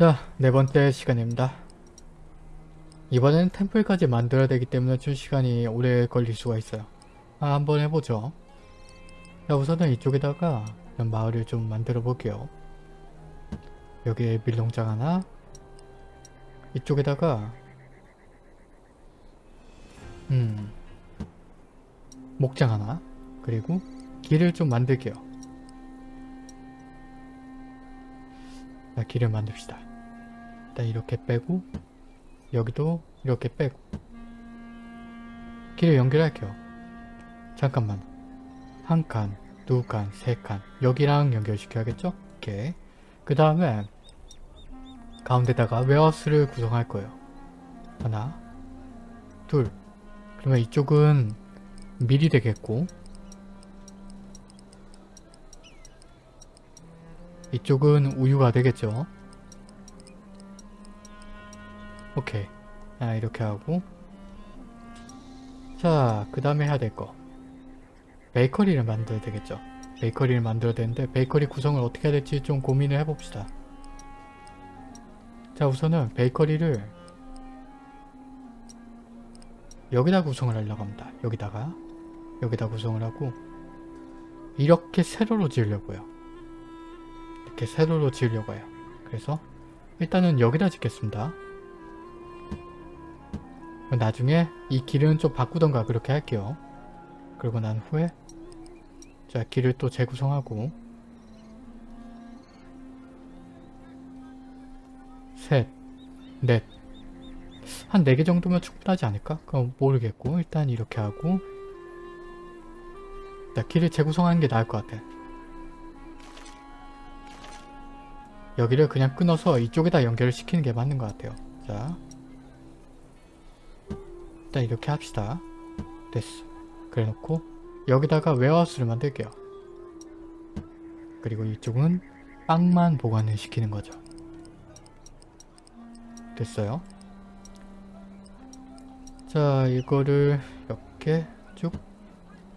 자, 네 번째 시간입니다. 이번에는 템플까지 만들어야 되기 때문에 좀 시간이 오래 걸릴 수가 있어요. 아, 한번 해보죠. 자, 우선은 이쪽에다가 마을을 좀 만들어 볼게요. 여기에 밀농장 하나 이쪽에다가 음 목장 하나 그리고 길을 좀 만들게요. 자, 길을 만듭시다. 일단 이렇게 빼고 여기도 이렇게 빼고 길을 연결할게요. 잠깐만 한 칸, 두 칸, 세 칸 여기랑 연결시켜야겠죠? 오케이 그 다음에 가운데다가 웨어스를 구성할 거예요. 하나 둘 그러면 이쪽은 밀이 되겠고 이쪽은 우유가 되겠죠. 오케이. 아, 이렇게 하고 자, 그 다음에 해야 될 거. 베이커리를 만들어야 되겠죠. 베이커리를 만들어야 되는데 베이커리 구성을 어떻게 해야 될지 좀 고민을 해봅시다. 자, 우선은 베이커리를 여기다 구성을 하려고 합니다. 여기다가 여기다 구성을 하고 이렇게 세로로 지으려고요. 이렇게 세로로 지으려고 해요. 그래서 일단은 여기다 짓겠습니다. 나중에 이 길은 좀 바꾸던가 그렇게 할게요. 그리고 난 후에 자 길을 또 재구성하고 셋, 넷, 한 4개 정도면 충분하지 않을까? 그럼 모르겠고 일단 이렇게 하고 자 길을 재구성하는 게 나을 것 같아. 여기를 그냥 끊어서 이쪽에다 연결을 시키는 게 맞는 것 같아요. 자 일단 이렇게 합시다. 됐어. 그래 놓고 여기다가 웨어하우스를 만들게요. 그리고 이쪽은 빵만 보관을 시키는 거죠. 됐어요. 자 이거를 이렇게 쭉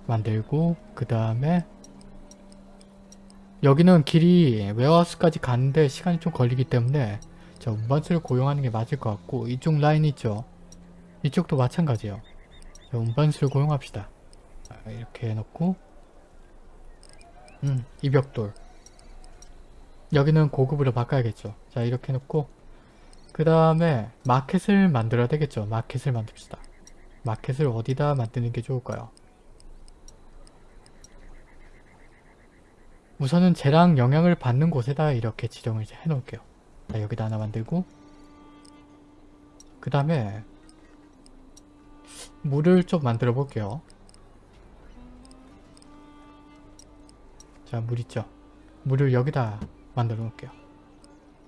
만들고 그 다음에 여기는 길이 웨어하우스까지 가는데 시간이 좀 걸리기 때문에 자 운반수를 고용하는 게 맞을 것 같고 이쪽 라인 있죠 이쪽도 마찬가지예요. 자, 운반수를 고용합시다. 자, 이렇게 해놓고 음 이벽돌. 여기는 고급으로 바꿔야겠죠. 자 이렇게 해놓고 그 다음에 마켓을 만들어야 되겠죠. 마켓을 만듭시다. 마켓을 어디다 만드는 게 좋을까요? 우선은 쟤랑 영향을 받는 곳에다 이렇게 지정을 해놓을게요. 자, 여기다 하나 만들고 그 다음에 물을 좀 만들어 볼게요. 자, 물 있죠? 물을 여기다 만들어 놓을게요.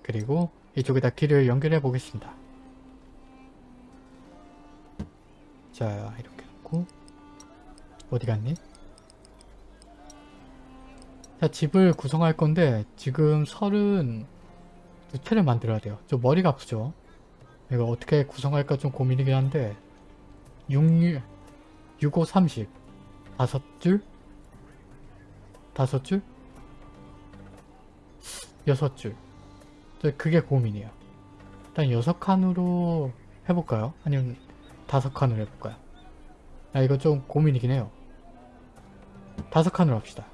그리고 이쪽에다 길을 연결해 보겠습니다. 자, 이렇게 놓고 어디 갔니? 자 집을 구성할 건데 지금 설은 두 채를 만들어야 돼요. 좀 머리가 아프죠? 이거 어떻게 구성할까 좀 고민이긴 한데 6, 6, 5, 30 다섯 줄? 다섯 줄? 여섯 줄. 그게 고민이에요. 일단 여섯 칸으로 해볼까요? 아니면 다섯 칸으로 해볼까요? 아 이거 좀 고민이긴 해요. 다섯 칸으로 합시다.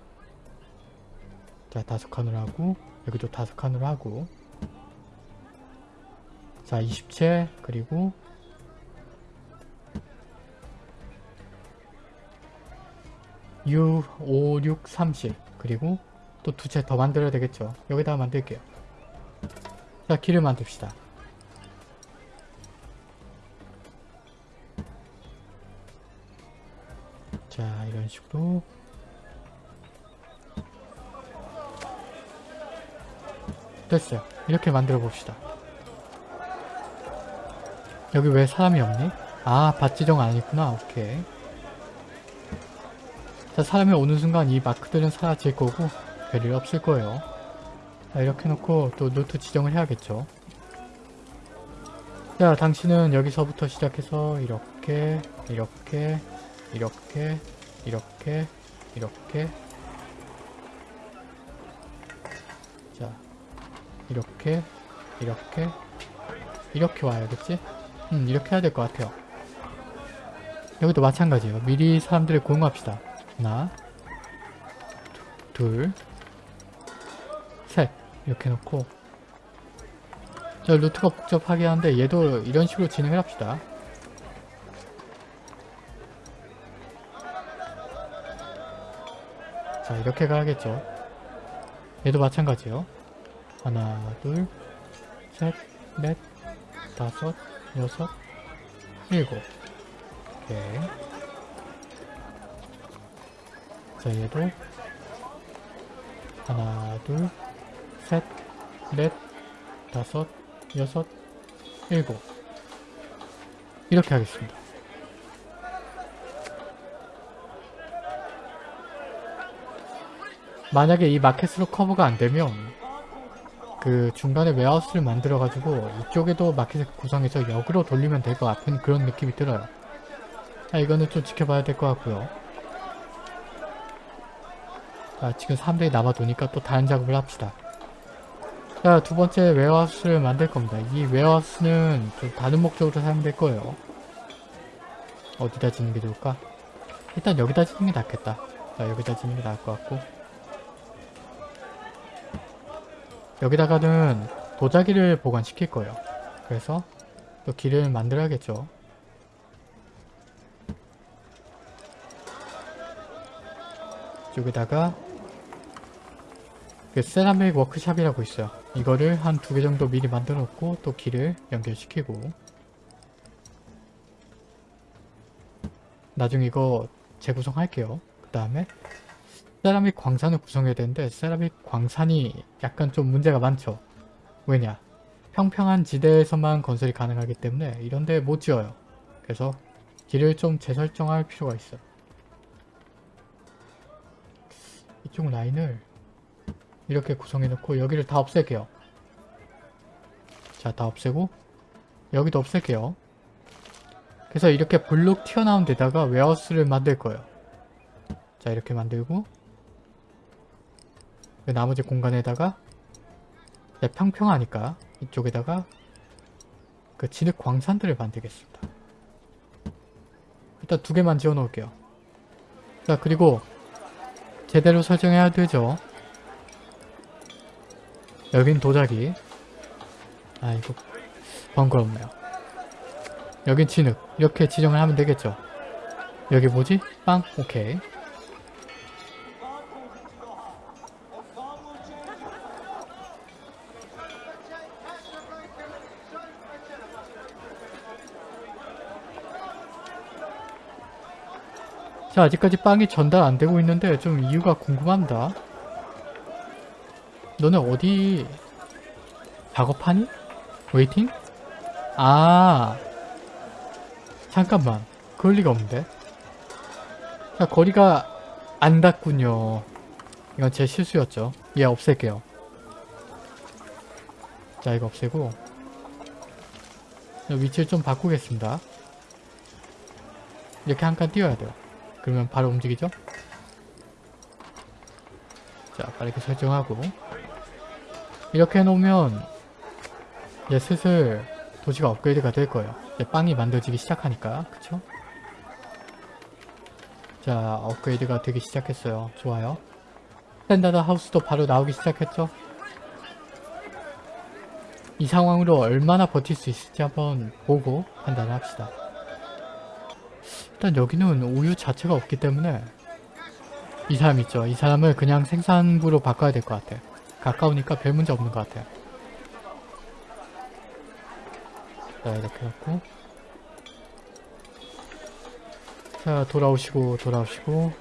자 다섯 칸으로 하고 여기도 다섯 칸으로 하고 자 20채 그리고 유, 5, 6, 30 그리고 또 두 채 더 만들어야 되겠죠 여기다가 만들게요 자 길을 만듭시다 자 이런 식으로 됐어요. 이렇게 만들어 봅시다. 여기 왜 사람이 없니? 아, 밭 지정 안 했구나. 오케이. 자, 사람이 오는 순간 이 마크들은 사라질 거고 별일 없을 거예요. 자, 이렇게 놓고 또 노트 지정을 해야겠죠. 자, 당신은 여기서부터 시작해서 이렇게, 이렇게, 이렇게, 이렇게, 이렇게 자, 이렇게 이렇게 이렇게 와야겠지? 음 이렇게 해야 될 것 같아요 여기도 마찬가지예요 미리 사람들을 고용합시다 하나 둘 셋. 이렇게 놓고. 저 루트가 복잡하게 하는데 얘도 이런 식으로 진행을 합시다. 자 이렇게 가야겠죠. 얘도 마찬가지요. 하나 둘셋넷 다섯 여섯 일곱. 오케이 자 얘도 하나 둘셋넷 다섯 여섯 일곱. 이렇게 하겠습니다. 만약에 이 마켓으로 커버가 안되면 그 중간에 웨하우스를 만들어 가지고 이쪽에도 마켓을 구성해서 역으로 돌리면 될 것 같은 그런 느낌이 들어요. 자 이거는 좀 지켜봐야 될 것 같고요 자 지금 사람들이 남아도니까 또 다른 작업을 합시다 자 두 번째 웨하우스를 만들 겁니다 이 웨하우스는 좀 다른 목적으로 사용될 거예요 어디다 짓는 게 좋을까? 일단 여기다 짓는 게 낫겠다 자 여기다 짓는 게 나을 것 같고 여기다가는 도자기를 보관시킬 거예요. 그래서 또 길을 만들어야겠죠. 여기다가 그 세라믹 워크샵이라고 있어요. 이거를 한 두 개 정도 미리 만들어 놓고 또 길을 연결시키고 나중에 이거 재구성할게요. 그 다음에 세라믹 광산을 구성해야 되는데 세라믹 광산이 약간 좀 문제가 많죠. 왜냐? 평평한 지대에서만 건설이 가능하기 때문에 이런데 못 지어요. 그래서 길을 좀 재설정할 필요가 있어요. 이쪽 라인을 이렇게 구성해 놓고 여기를 다 없앨게요. 자, 다 없애고 여기도 없앨게요. 그래서 이렇게 블록 튀어나온 데다가 웨하우스를 만들 거예요. 자, 이렇게 만들고 그 나머지 공간에다가 네, 평평하니까 이쪽에다가 그 진흙 광산들을 만들겠습니다. 일단 두 개만 지어 놓을게요. 자 그리고 제대로 설정해야 되죠. 여긴 도자기. 아 이거 번거롭네요. 여긴 진흙. 이렇게 지정을 하면 되겠죠. 여기 뭐지? 빵? 오케이. 자 아직까지 빵이 전달 안되고 있는데 좀 이유가 궁금합니다. 너네 어디 작업하니? waiting? 아 잠깐만. 그럴 리가 없는데. 자 거리가 안 닿군요. 이건 제 실수였죠. 얘 없앨게요. 자 이거 없애고. 위치를 좀 바꾸겠습니다. 이렇게 한 칸 띄워야 돼요. 그러면 바로 움직이죠? 자 빠르게 설정하고 이렇게 해놓으면 이제 슬슬 도시가 업그레이드가 될 거예요. 이제 빵이 만들어지기 시작하니까 그쵸? 자 업그레이드가 되기 시작했어요. 좋아요. standard house도 바로 나오기 시작했죠? 이 상황으로 얼마나 버틸 수 있을지 한번 보고 판단을 합시다. 일단 여기는 우유 자체가 없기 때문에 이 사람 있죠. 이 사람을 그냥 생산부로 바꿔야 될 것 같아요. 가까우니까 별 문제 없는 것 같아요. 자 이렇게 갖고 자 돌아오시고 돌아오시고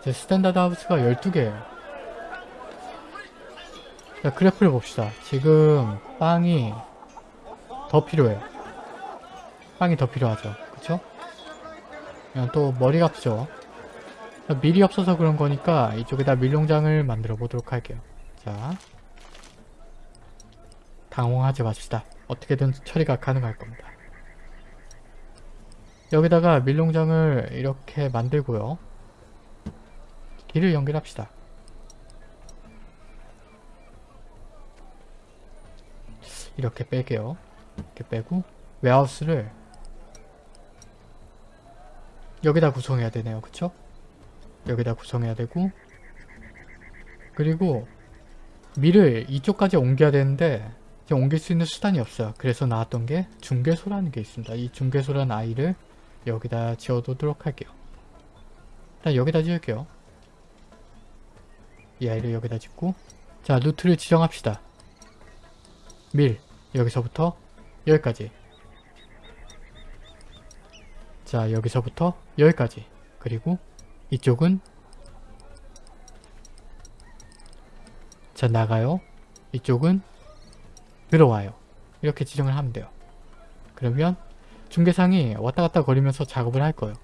이제 standard house가 12개예요. 자 그래프를 봅시다. 지금 빵이 더 필요해요. 빵이 더 필요하죠. 그쵸? 또 머리가 없죠. 밀이 없어서 그런 거니까 이쪽에다 밀농장을 만들어 보도록 할게요. 자, 당황하지 맙시다. 어떻게든 처리가 가능할 겁니다. 여기다가 밀농장을 이렇게 만들고요. 길을 연결합시다. 이렇게 빼게요. 이렇게 빼고 웨하우스를 여기다 구성해야 되네요. 그쵸? 여기다 구성해야 되고 그리고 밀을 이쪽까지 옮겨야 되는데 옮길 수 있는 수단이 없어요. 그래서 나왔던 게 중개소라는 게 있습니다. 이 중개소라는 아이를 여기다 지어두도록 할게요. 일단 여기다 지을게요. 이 아이를 여기다 짓고 자 루트를 지정합시다. 밀 여기서부터 여기까지 자 여기서부터 여기까지 그리고 이쪽은? 자 나가요. 이쪽은? 들어와요. 이렇게 지정을 하면 돼요. 그러면 중계상이 왔다갔다 거리면서 작업을 할 거예요.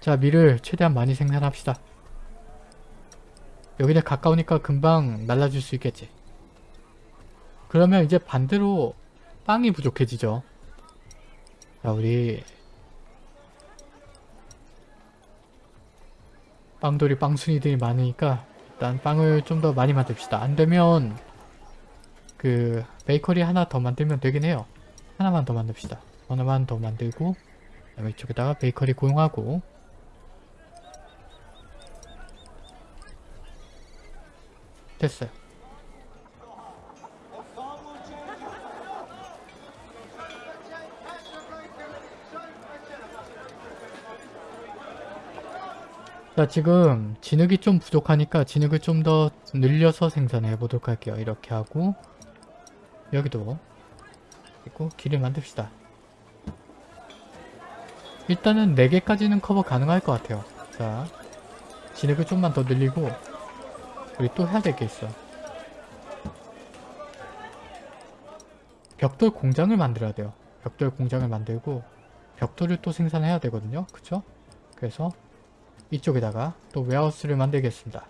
자 밀을 최대한 많이 생산합시다. 여기는 가까우니까 금방 날라줄 수 있겠지. 그러면 이제 반대로 빵이 부족해지죠. 자 우리 빵돌이 빵순이들이 많으니까 일단 빵을 좀 더 많이 만듭시다. 안되면 그 베이커리 하나 더 만들면 되긴 해요. 하나만 더 만듭시다. 하나만 더 만들고 그다음에 이쪽에다가 베이커리 고용하고 됐어요. 자 지금 진흙이 좀 부족하니까 진흙을 좀 더 늘려서 생산해 보도록 할게요. 이렇게 하고 여기도 그리고 길을 만듭시다. 일단은 4개까지는 커버 가능할 것 같아요. 자 진흙을 좀만 더 늘리고 우리 또 해야 될 게 있어. 벽돌 공장을 만들어야 돼요. 벽돌 공장을 만들고 벽돌을 또 생산해야 되거든요. 그쵸? 그래서 이쪽에다가 또 웨하우스를 만들겠습니다.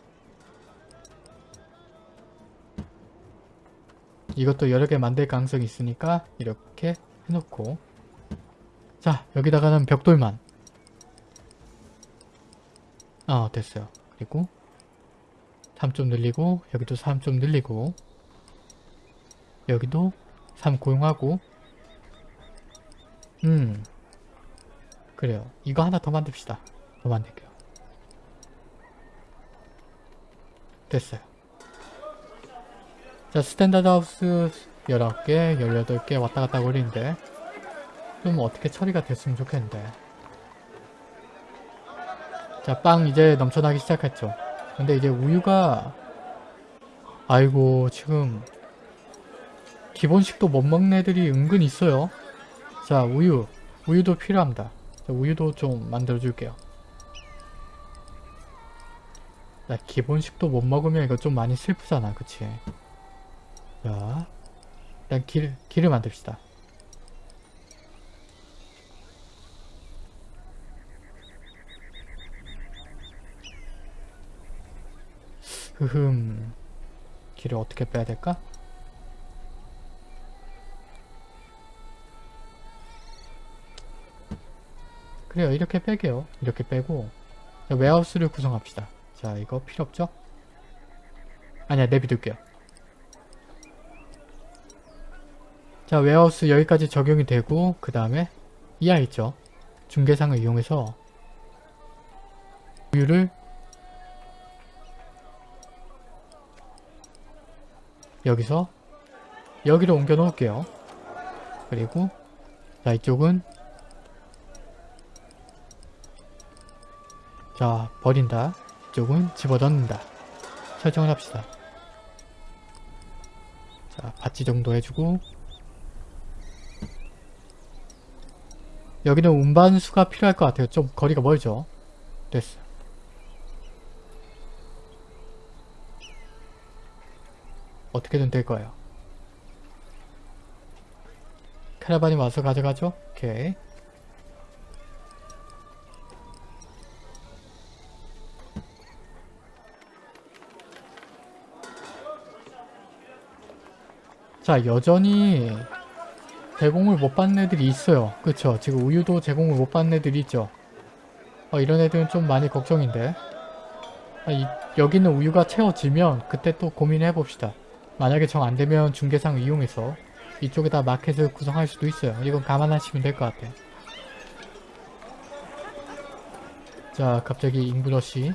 이것도 여러 개 만들 가능성이 있으니까 이렇게 해놓고 자 여기다가는 벽돌만 어 됐어요. 그리고 3 좀 늘리고 여기도 3 좀 늘리고 여기도 3 고용하고 음 그래요. 이거 하나 더 만듭시다. 더 만들게요. 됐어요. 자 standard house 19개, 18개 왔다갔다 거리는데 좀 어떻게 처리가 됐으면 좋겠는데 자 빵 이제 넘쳐나기 시작했죠. 근데 이제 우유가 아이고 지금 기본식도 못 먹는 애들이 은근 있어요. 자 우유 우유도 필요합니다. 자, 우유도 좀 만들어 줄게요. 나 기본식도 못 먹으면 이거 좀 많이 슬프잖아 그치? 자 일단 길, 길을 만듭시다. 흐흠 길을 어떻게 빼야 될까? 그래요 이렇게 빼게요. 이렇게 빼고 자, 웨하우스를 구성합시다 자 이거 필요 없죠? 아니야 내비둘게요. 자 웨하우스 여기까지 적용이 되고 그 다음에 이하 있죠? 중계상을 이용해서 우유를 여기서 여기로 옮겨 놓을게요. 그리고 자 이쪽은 자 버린다 이쪽은 집어넣는다. 설정을 합시다. 자 바치 정도 해주고. 여기는 운반수가 필요할 것 같아요. 좀 거리가 멀죠? 됐어. 어떻게든 될 거예요. 카라반이 와서 가져가죠? 오케이 자 여전히 제공을 못 받는 애들이 있어요 그쵸 지금 우유도 제공을 못 받는 애들이 있죠 어, 이런 애들은 좀 많이 걱정인데 아, 이, 여기는 우유가 채워지면 그때 또 고민해 봅시다 만약에 정 안되면 중개상 이용해서 이쪽에다 마켓을 구성할 수도 있어요. 이건 감안하시면 될 것 같아요. 자 갑자기 잉브러시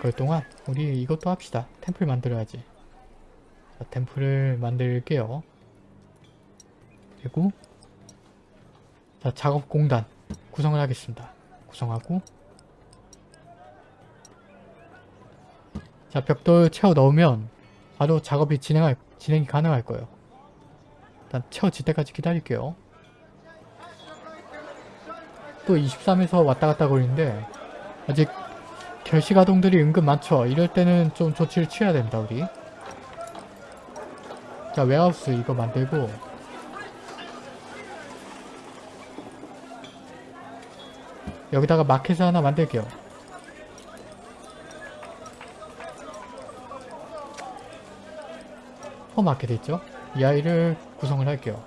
그 동안 우리 이것도 합시다. 템플 만들어야지. 자, 템플을 만들게요. 그리고 자 작업 공단 구성을 하겠습니다. 구성하고 자 벽돌 채워 넣으면 바로 작업이 진행할, 진행이 가능할 거예요. 일단 채워질 때까지 기다릴게요. 또 23에서 왔다 갔다 거리는데 아직 결시가동들이 은근 많죠. 이럴 때는 좀 조치를 취해야 된다 우리. 자 웨하우스 이거 만들고 여기다가 마켓을 하나 만들게요. 슈퍼마켓 있죠? 이 아이를 구성을 할게요.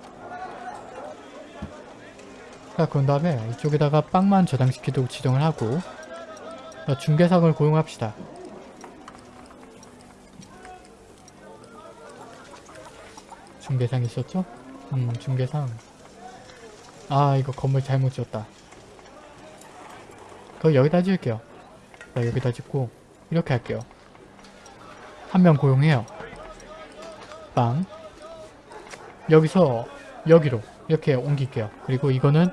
자, 그런 다음에 이쪽에다가 빵만 저장시키도록 지정을 하고 자, 중개상을 고용합시다. 중개상 있었죠? 음, 중개상. 아, 이거 건물 잘못 지었다. 그거 여기다 지을게요. 자, 여기다 짓고 이렇게 할게요. 한 명 고용해요. 빵 여기서 여기로 이렇게 옮길게요. 그리고 이거는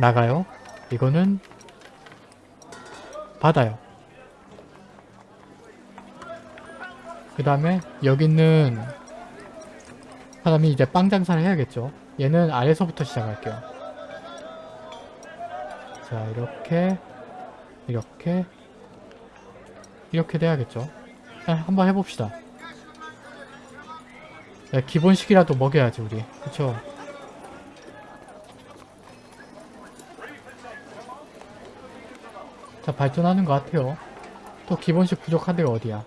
나가요. 이거는 받아요. 그 다음에 여기 있는 사람이 이제 빵 장사를 해야겠죠. 얘는 아래서부터 시작할게요. 자 이렇게 이렇게 이렇게 돼야겠죠. 자, 한번 해봅시다. 야, 기본식이라도 먹여야지 우리 그쵸 자 발전하는 것 같아요 또 기본식 부족한 데가 어디야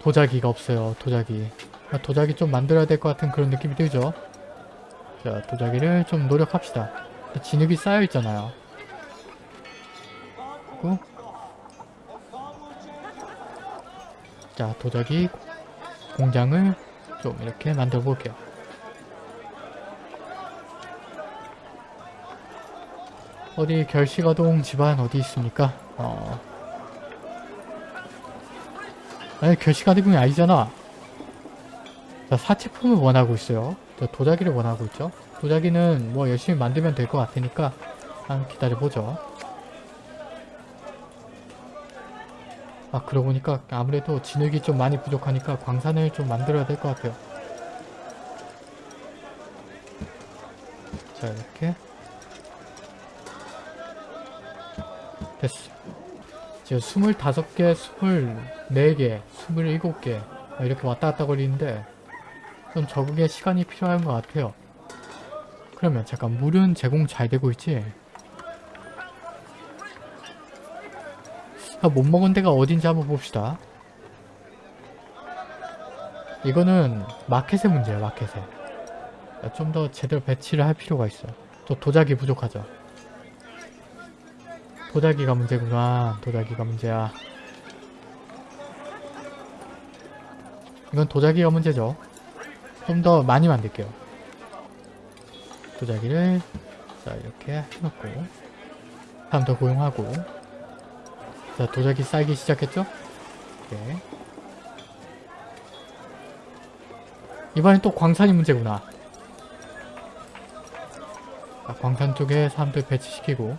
도자기가 없어요 도자기 아, 도자기 좀 만들어야 될 것 같은 그런 느낌이 들죠 자 도자기를 좀 노력합시다 진흙이 쌓여 있잖아요 그리고 자 도자기 공장을 좀 이렇게 만들어 볼게요. 어디 결시가동 집안 어디 있습니까? 어... 아니 결시가동이 아니잖아. 자 사치품을 원하고 있어요. 저 도자기를 원하고 있죠. 도자기는 뭐 열심히 만들면 될 것 같으니까 한 기다려보죠. 아 그러고 보니까 아무래도 진흙이 좀 많이 부족하니까 광산을 좀 만들어야 될 것 같아요. 자 이렇게 됐어. 지금 25개, 24개, 27개 이렇게 왔다 갔다 거리는데 좀 적응에 시간이 필요한 것 같아요. 그러면 잠깐 물은 제공 잘 되고 있지? 못 먹은 데가 어딘지 한번 봅시다. 이거는 마켓의 문제야 마켓에. 좀 더 제대로 배치를 할 필요가 있어. 또 도자기 부족하죠. 도자기가 문제구나. 도자기가 문제야. 이건 도자기가 문제죠. 좀 더 많이 만들게요. 도자기를 자 이렇게 해놓고 사람 더 고용하고 자 도자기 쌓기 시작했죠? 네. 이번엔 또 광산이 문제구나. 자, 광산 쪽에 사람들 배치시키고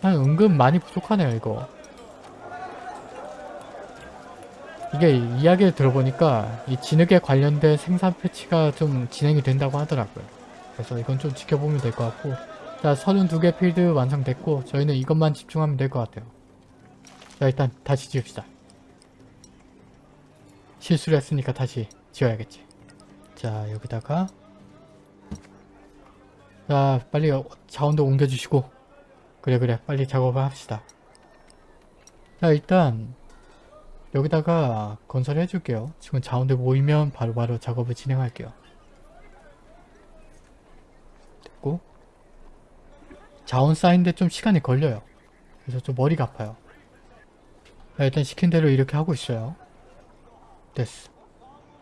난 은근 많이 부족하네요 이거. 이게 이야기를 들어보니까 이 진흙에 관련된 생산 패치가 좀 진행이 된다고 하더라고요. 그래서 이건 좀 지켜보면 될 것 같고 자 32개 필드 완성됐고 저희는 이것만 집중하면 될 것 같아요. 자 일단 다시 지읍시다. 실수를 했으니까 다시 지어야겠지. 자 여기다가 자 빨리 자원도 옮겨주시고 그래 그래 빨리 작업을 합시다. 자 일단 여기다가 건설을 해줄게요. 지금 자원들 모이면 바로바로 바로 작업을 진행할게요. 됐고 자원 쌓이는데 좀 시간이 걸려요. 그래서 좀 머리가 아파요. 일단 시킨 대로 이렇게 하고 있어요. 됐어.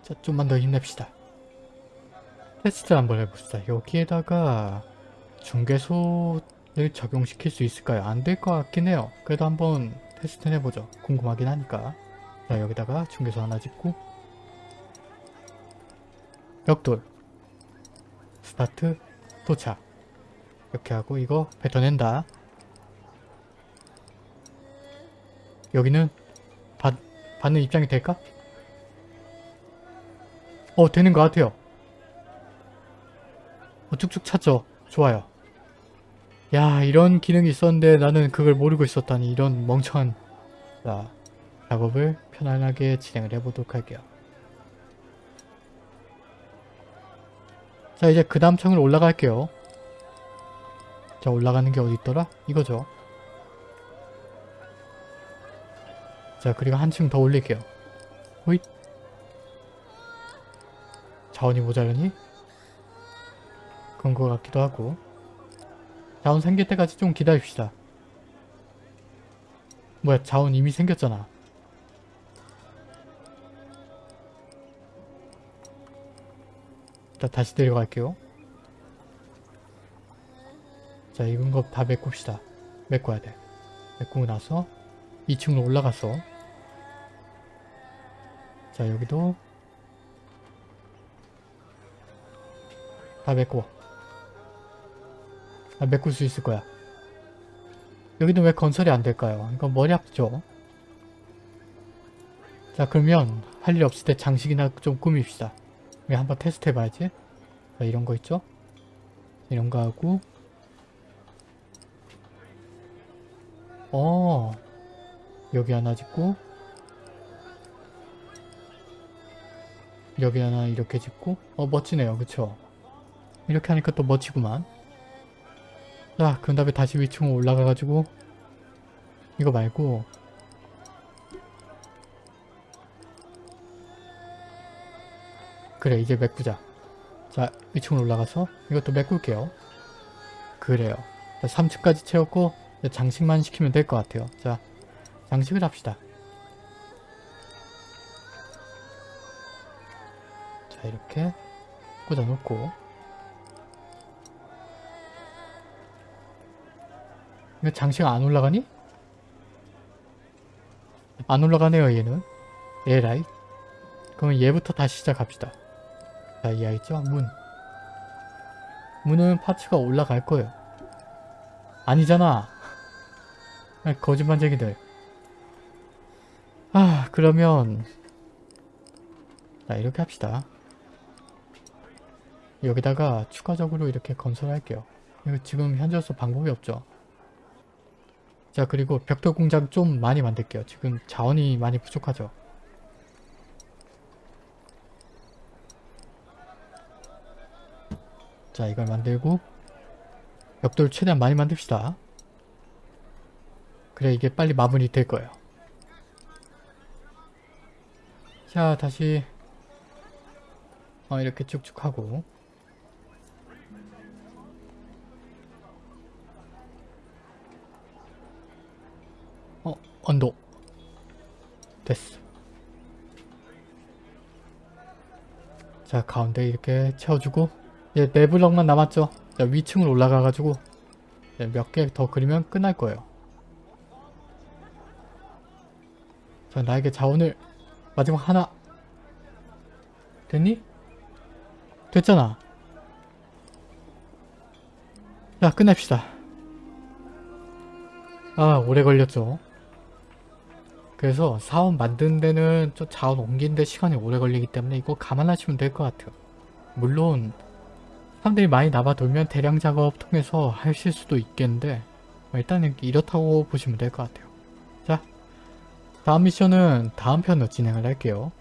자, 좀만 더 힘냅시다. 테스트 한번 해봅시다. 여기에다가 중개소를 적용시킬 수 있을까요? 안 될 것 같긴 해요. 그래도 한번 테스트 해보죠. 궁금하긴 하니까. 자, 여기다가 중개소 하나 짓고 벽돌 스타트 도착 이렇게 하고 이거 뱉어낸다. 여기는 받, 받는 입장이 될까? 어 되는 것 같아요. 어, 쭉쭉 찼죠? 좋아요. 야 이런 기능이 있었는데 나는 그걸 모르고 있었다니 이런 멍청한 자 작업을 편안하게 진행을 해보도록 할게요. 자 이제 그 다음 층으로 올라갈게요. 자 올라가는 게 어디 있더라? 이거죠. 자 그리고 한층 더 올릴게요. 호잇 자원이 모자르니? 그런 것 같기도 하고 자원 생길 때까지 좀 기다립시다. 뭐야 자원 이미 생겼잖아. 자 다시 내려갈게요. 자 익은 거 다 메꿉시다. 메꿔야 돼. 메꾸고 나서 2층으로 올라갔어. 자 여기도 다 메꿔. 아, 메꿀 수 있을 거야. 여기는 왜 건설이 안 될까요? 이거 머리 아프죠? 자 그러면 할 일 없을 때 장식이나 좀 꾸밉시다. 우리 한번 테스트 해봐야지. 자 이런 거 있죠? 이런 거 하고. 어 여기 하나 짓고. 여기 하나 이렇게 짓고. 어 멋지네요. 그쵸? 이렇게 하니까 또 멋지구만. 자 그런 다음에 다시 위층으로 올라가가지고 이거 말고 그래 이제 메꾸자. 자 위층으로 올라가서 이것도 메꿀게요. 그래요. 자 3층까지 채웠고 장식만 시키면 될 것 같아요. 자 장식을 합시다. 자 이렇게 꽂아 놓고. 이거 장식 안 올라가니? 안 올라가네요 얘는. 에라이. 그러면 얘부터 다시 시작합시다 자 이해 있죠? 문. 문은 파츠가 올라갈 거예요. 아니잖아. 아, 거짓말쟁이들 아 그러면 자 이렇게 합시다. 여기다가 추가적으로 이렇게 건설할게요. 이거 지금 현재로서 방법이 없죠. 자 그리고 벽돌 공장 좀 많이 만들게요. 지금 자원이 많이 부족하죠 자 이걸 만들고 벽돌 최대한 많이 만듭시다. 그래 이게 빨리 마무리 될 거예요. 자 다시 어, 이렇게 쭉쭉 하고. 어 언도 됐어. 자 가운데 이렇게 채워주고 이제 네 블럭만 남았죠. 자 위층으로 올라가가지고 몇개 더 그리면 끝날 거예요. 자 나에게 자원을 마지막 하나. 됐니? 됐잖아. 자 끝냅시다. 아 오래 걸렸죠. 그래서 사원 만드는 데는 좀 자원 옮기는 데 시간이 오래 걸리기 때문에 이거 감안하시면 될 것 같아요. 물론 사람들이 많이 남아 돌면 대량 작업 통해서 하실 수도 있겠는데 일단은 이렇다고 보시면 될 것 같아요. 자 다음 미션은 다음 편으로 진행을 할게요